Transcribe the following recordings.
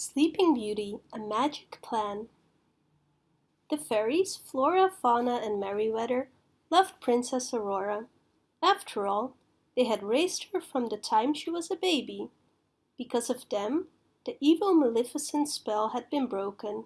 Sleeping Beauty, A Magic Plan The fairies, Flora, Fauna and Merryweather, loved Princess Aurora. After all, they had raised her from the time she was a baby. Because of them, the evil Maleficent spell had been broken.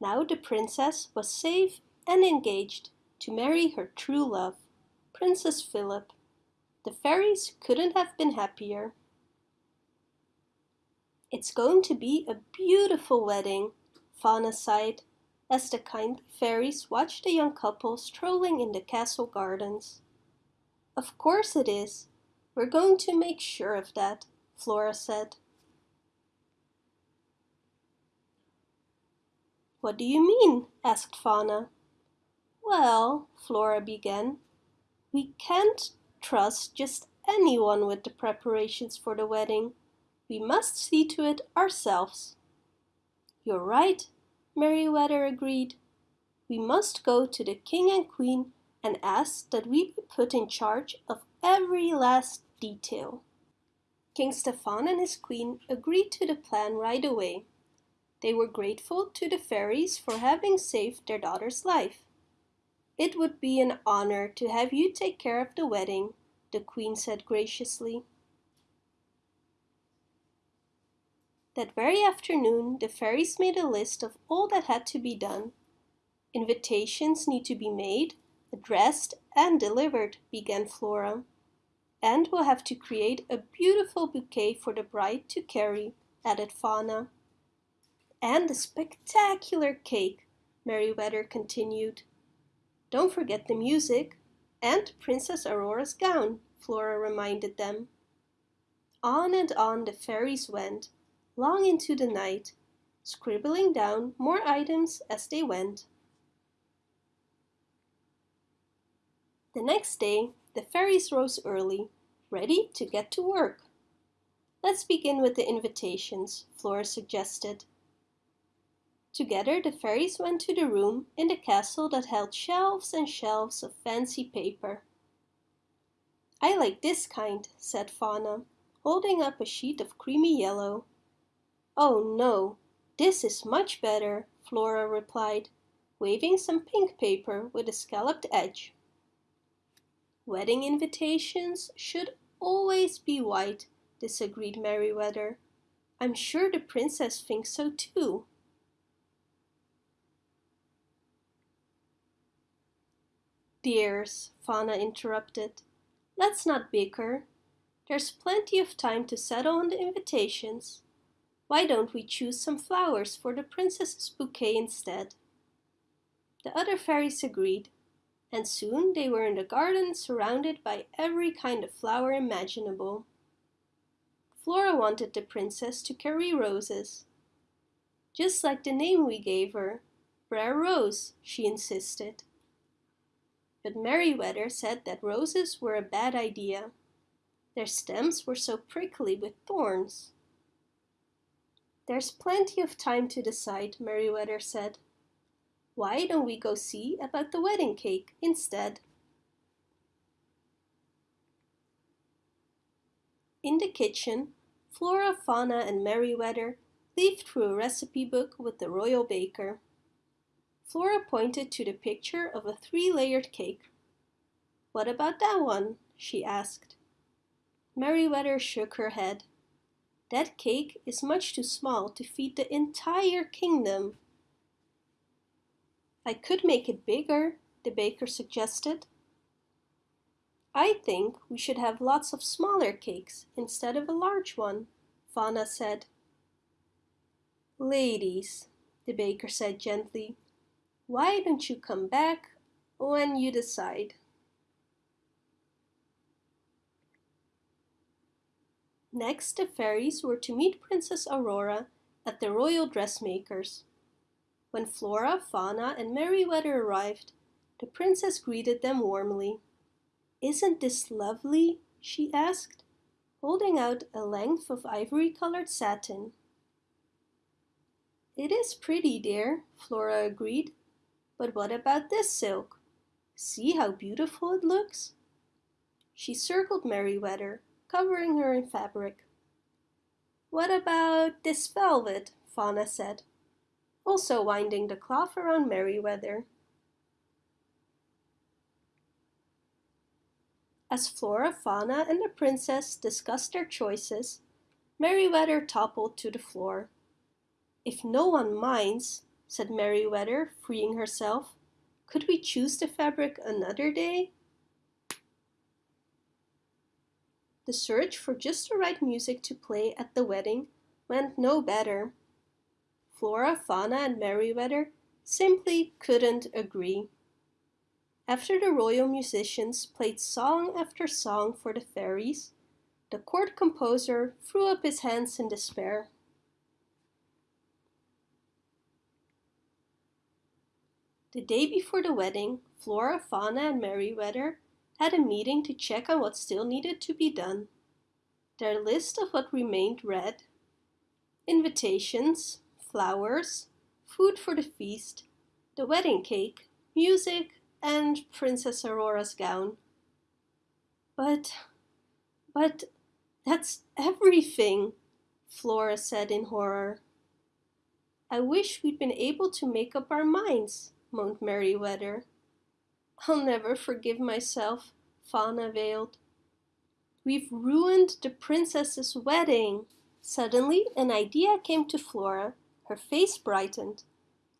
Now the princess was safe and engaged to marry her true love, Prince Philip. The fairies couldn't have been happier. It's going to be a beautiful wedding, Fauna sighed, as the kindly fairies watched the young couple strolling in the castle gardens. Of course it is. We're going to make sure of that, Flora said. What do you mean? asked Fauna. Well, Flora began, we can't trust just anyone with the preparations for the wedding. We must see to it ourselves. You're right, Merryweather agreed. We must go to the king and queen and ask that we be put in charge of every last detail. King Stefan and his queen agreed to the plan right away. They were grateful to the fairies for having saved their daughter's life. It would be an honor to have you take care of the wedding, the queen said graciously. That very afternoon, the fairies made a list of all that had to be done. Invitations need to be made, addressed and delivered, began Flora. And we'll have to create a beautiful bouquet for the bride to carry, added Fauna. And a spectacular cake, Merryweather continued. Don't forget the music and Princess Aurora's gown, Flora reminded them. On and on the fairies went, long into the night, scribbling down more items as they went. The next day, the fairies rose early, ready to get to work. Let's begin with the invitations, Flora suggested. Together the fairies went to the room in the castle that held shelves and shelves of fancy paper. I like this kind, said Fauna, holding up a sheet of creamy yellow. Oh no, this is much better, Flora replied, waving some pink paper with a scalloped edge. Wedding invitations should always be white, disagreed Merryweather. I'm sure the princess thinks so too. Dears, Fauna interrupted, let's not bicker. There's plenty of time to settle on the invitations. Why don't we choose some flowers for the princess's bouquet instead? The other fairies agreed, and soon they were in the garden surrounded by every kind of flower imaginable. Flora wanted the princess to carry roses. Just like the name we gave her, Briar Rose, she insisted. But Merryweather said that roses were a bad idea. Their stems were so prickly with thorns. There's plenty of time to decide, Merryweather said. Why don't we go see about the wedding cake instead? In the kitchen, Flora, Fauna and Merryweather leafed through a recipe book with the royal baker. Flora pointed to the picture of a three-layered cake. What about that one? she asked. Merryweather shook her head. That cake is much too small to feed the entire kingdom. I could make it bigger, the baker suggested. I think we should have lots of smaller cakes instead of a large one, Fauna said. Ladies, the baker said gently, why don't you come back when you decide? Next, the fairies were to meet Princess Aurora at the royal dressmaker's. When Flora, Fauna and Merryweather arrived, the princess greeted them warmly. Isn't this lovely? she asked, holding out a length of ivory-colored satin. It is pretty, dear, Flora agreed. But what about this silk? See how beautiful it looks? She circled Merryweather, covering her in fabric. What about this velvet? Fauna said, also winding the cloth around Merryweather. As Flora, Fauna and the princess discussed their choices, Merryweather toppled to the floor. If no one minds, said Merryweather, freeing herself, could we choose the fabric another day? The search for just the right music to play at the wedding went no better. Flora, Fauna and Merryweather simply couldn't agree. After the royal musicians played song after song for the fairies, the court composer threw up his hands in despair. The day before the wedding, Flora, Fauna and Merryweather had a meeting to check on what still needed to be done. Their list of what remained read invitations, flowers, food for the feast, the wedding cake, music, and Princess Aurora's gown. But, but, that's everything, Flora said in horror. I wish we'd been able to make up our minds, moaned Merryweather. I'll never forgive myself, Fauna wailed. We've ruined the princess's wedding. Suddenly, an idea came to Flora. Her face brightened.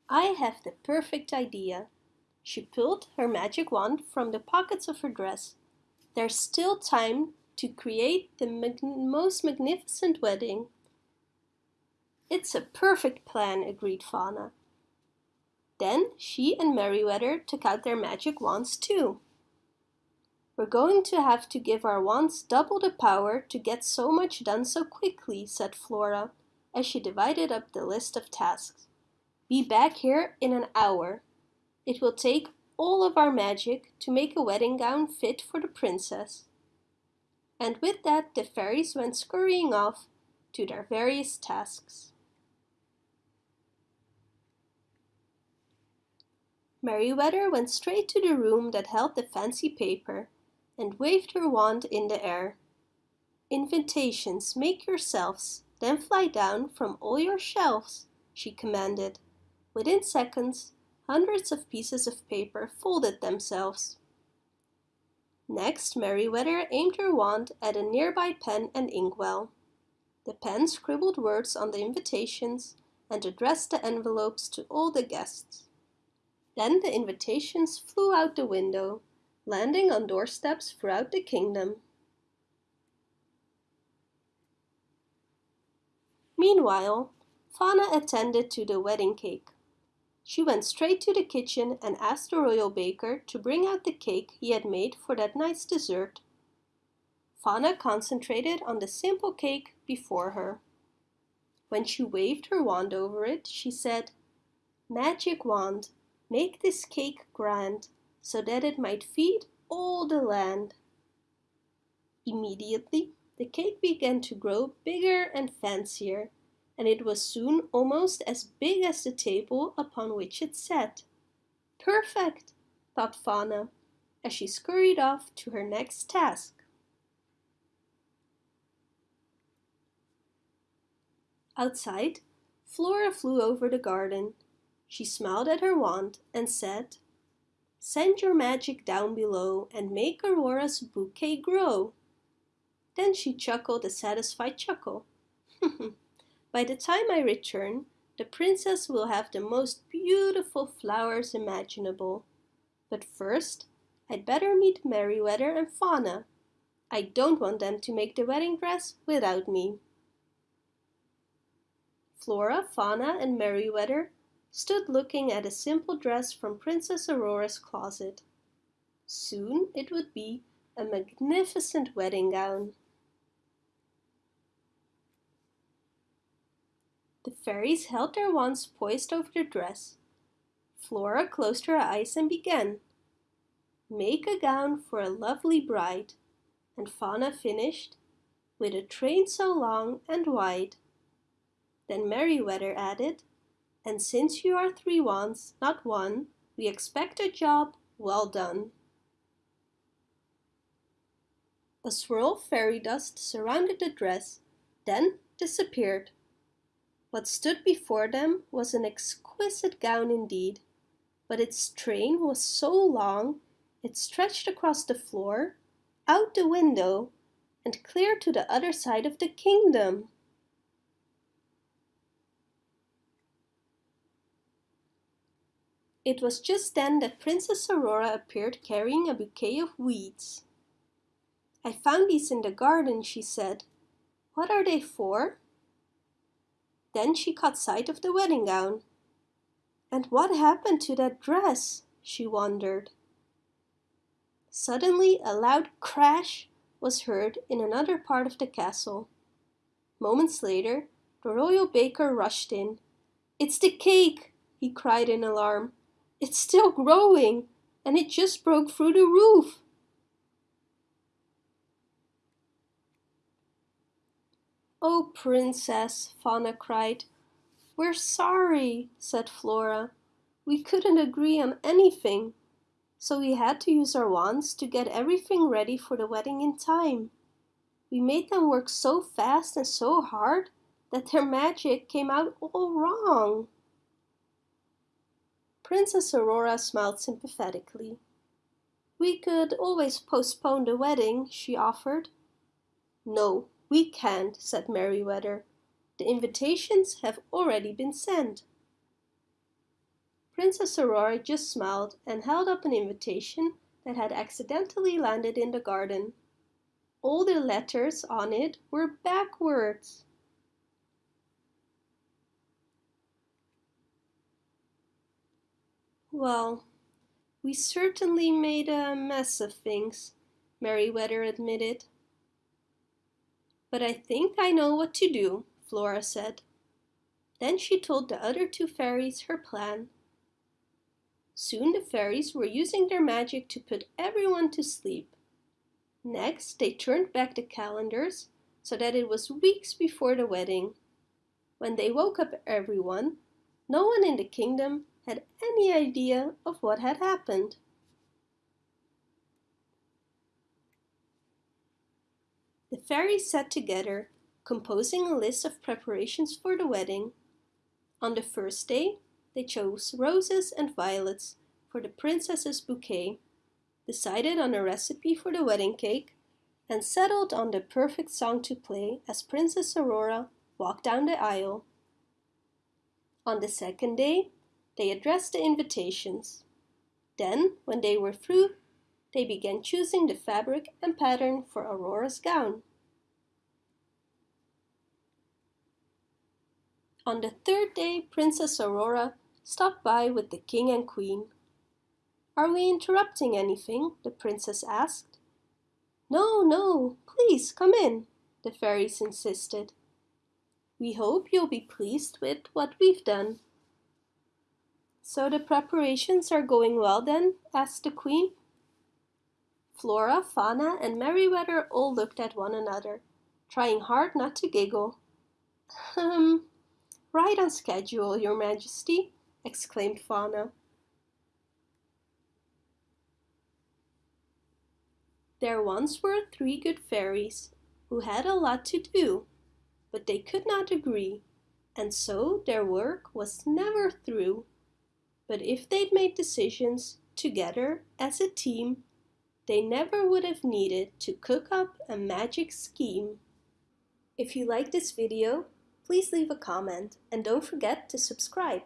I have the perfect idea. She pulled her magic wand from the pockets of her dress. There's still time to create the mag most magnificent wedding. It's a perfect plan, agreed Fauna. Then she and Merryweather took out their magic wands too. We're going to have to give our wands double the power to get so much done so quickly, said Flora, as she divided up the list of tasks. Be back here in an hour. It will take all of our magic to make a wedding gown fit for the princess. And with that the fairies went scurrying off to their various tasks. Merryweather went straight to the room that held the fancy paper and waved her wand in the air. Invitations, make yourselves, then fly down from all your shelves, she commanded. Within seconds, hundreds of pieces of paper folded themselves. Next, Merryweather aimed her wand at a nearby pen and inkwell. The pen scribbled words on the invitations and addressed the envelopes to all the guests. Then the invitations flew out the window, landing on doorsteps throughout the kingdom. Meanwhile, Fauna attended to the wedding cake. She went straight to the kitchen and asked the royal baker to bring out the cake he had made for that night's dessert. Fauna concentrated on the simple cake before her. When she waved her wand over it, she said, Magic wand, Make this cake grand, so that it might feed all the land. Immediately, the cake began to grow bigger and fancier, and it was soon almost as big as the table upon which it sat. Perfect, thought Fauna, as she scurried off to her next task. Outside, Flora flew over the garden she smiled at her wand and said, Send your magic down below and make Aurora's bouquet grow. Then she chuckled a satisfied chuckle. By the time I return, the princess will have the most beautiful flowers imaginable. But first, I'd better meet Merryweather and Fauna. I don't want them to make the wedding dress without me. Flora, Fauna and Merryweather stood looking at a simple dress from Princess Aurora's closet. Soon it would be a magnificent wedding gown. The fairies held their wands poised over the dress. Flora closed her eyes and began. Make a gown for a lovely bride. And Fauna finished, with a train so long and wide. Then Merryweather added, and since you are three wands, not one, we expect a job well done. A swirl of fairy dust surrounded the dress, then disappeared. What stood before them was an exquisite gown indeed, but its train was so long it stretched across the floor, out the window, and clear to the other side of the kingdom. It was just then that Princess Aurora appeared carrying a bouquet of weeds. I found these in the garden, she said. What are they for? Then she caught sight of the wedding gown. And what happened to that dress? she wondered. Suddenly a loud crash was heard in another part of the castle. Moments later, the royal baker rushed in. It's the cake, he cried in alarm. It's still growing, and it just broke through the roof. Oh, princess, Fauna cried. We're sorry, said Flora. We couldn't agree on anything, so we had to use our wands to get everything ready for the wedding in time. We made them work so fast and so hard that their magic came out all wrong. Princess Aurora smiled sympathetically. We could always postpone the wedding, she offered. No, we can't, said Merryweather. The invitations have already been sent. Princess Aurora just smiled and held up an invitation that had accidentally landed in the garden. All the letters on it were backwards. Well, we certainly made a mess of things, Merryweather admitted. But I think I know what to do, Flora said. Then she told the other two fairies her plan. Soon the fairies were using their magic to put everyone to sleep. Next, they turned back the calendars so that it was weeks before the wedding. When they woke up everyone, no one in the kingdom had any idea of what had happened. The fairies sat together, composing a list of preparations for the wedding. On the first day, they chose roses and violets for the princess's bouquet, decided on a recipe for the wedding cake, and settled on the perfect song to play as Princess Aurora walked down the aisle. On the second day, they addressed the invitations. Then, when they were through, they began choosing the fabric and pattern for Aurora's gown. On the third day, Princess Aurora stopped by with the king and queen. Are we interrupting anything? the princess asked. No, no, please come in, the fairies insisted. We hope you'll be pleased with what we've done. So the preparations are going well then? asked the queen. Flora, Fauna and Merryweather all looked at one another, trying hard not to giggle. Um, right on schedule, your majesty, exclaimed Fauna. There once were three good fairies who had a lot to do, but they could not agree, and so their work was never through. But if they'd made decisions together as a team, they never would have needed to cook up a magic scheme. If you like this video, please leave a comment and don't forget to subscribe.